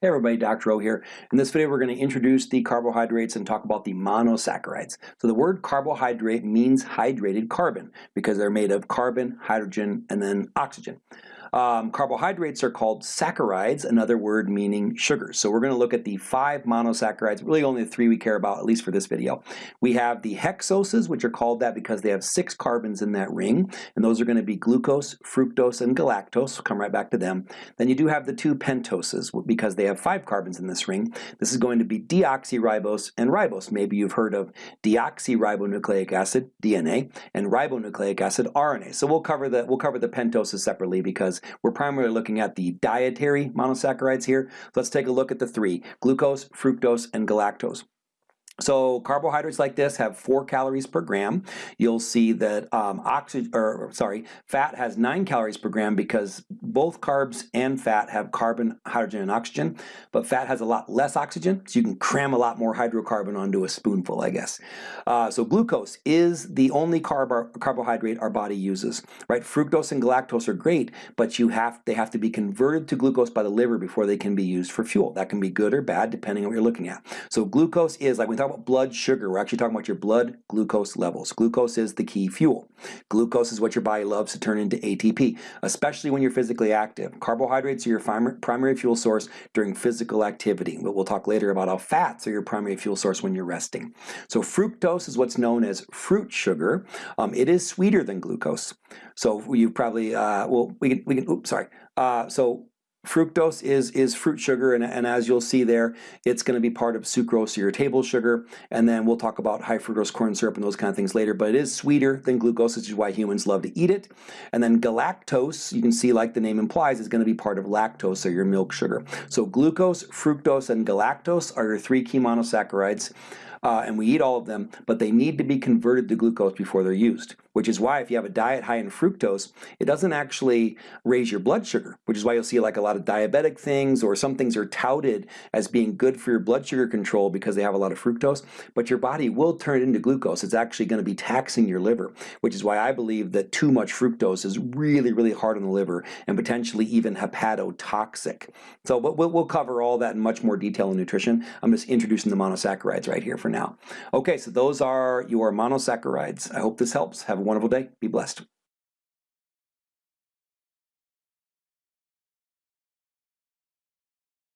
Hey everybody, Dr. O here. In this video we're going to introduce the carbohydrates and talk about the monosaccharides. So the word carbohydrate means hydrated carbon because they're made of carbon, hydrogen, and then oxygen. Um, carbohydrates are called saccharides, another word meaning sugars. So we're going to look at the five monosaccharides, really only the three we care about, at least for this video. We have the hexoses, which are called that because they have six carbons in that ring, and those are going to be glucose, fructose, and galactose. We'll come right back to them. Then you do have the two pentoses because they have five carbons in this ring. This is going to be deoxyribose and ribose. Maybe you've heard of deoxyribonucleic acid, DNA, and ribonucleic acid, RNA. So we'll cover the we'll cover the pentoses separately because we're primarily looking at the dietary monosaccharides here. Let's take a look at the three, glucose, fructose, and galactose. So carbohydrates like this have four calories per gram. You'll see that um, oxygen, or sorry, fat has nine calories per gram because both carbs and fat have carbon, hydrogen, and oxygen. But fat has a lot less oxygen, so you can cram a lot more hydrocarbon onto a spoonful, I guess. Uh, so glucose is the only carb carbohydrate our body uses, right? Fructose and galactose are great, but you have they have to be converted to glucose by the liver before they can be used for fuel. That can be good or bad depending on what you're looking at. So glucose is like we talk about blood sugar, we're actually talking about your blood glucose levels. Glucose is the key fuel. Glucose is what your body loves to turn into ATP, especially when you're physically active. Carbohydrates are your primary fuel source during physical activity. But we'll talk later about how fats are your primary fuel source when you're resting. So fructose is what's known as fruit sugar. Um, it is sweeter than glucose. So you probably, uh, well, we can, we can, oops, sorry. Uh, so Fructose is, is fruit sugar, and, and as you'll see there, it's going to be part of sucrose, or your table sugar, and then we'll talk about high fructose corn syrup and those kind of things later, but it is sweeter than glucose, which is why humans love to eat it. And then galactose, you can see like the name implies, is going to be part of lactose, or your milk sugar. So glucose, fructose, and galactose are your three key monosaccharides uh, and we eat all of them, but they need to be converted to glucose before they're used, which is why if you have a diet high in fructose, it doesn't actually raise your blood sugar, which is why you'll see like a lot of diabetic things or some things are touted as being good for your blood sugar control because they have a lot of fructose, but your body will turn it into glucose. It's actually going to be taxing your liver, which is why I believe that too much fructose is really, really hard on the liver and potentially even hepatotoxic. So we'll, we'll cover all that in much more detail in nutrition. I'm just introducing the monosaccharides right here for now. Okay, so those are your monosaccharides. I hope this helps. Have a wonderful day. Be blessed.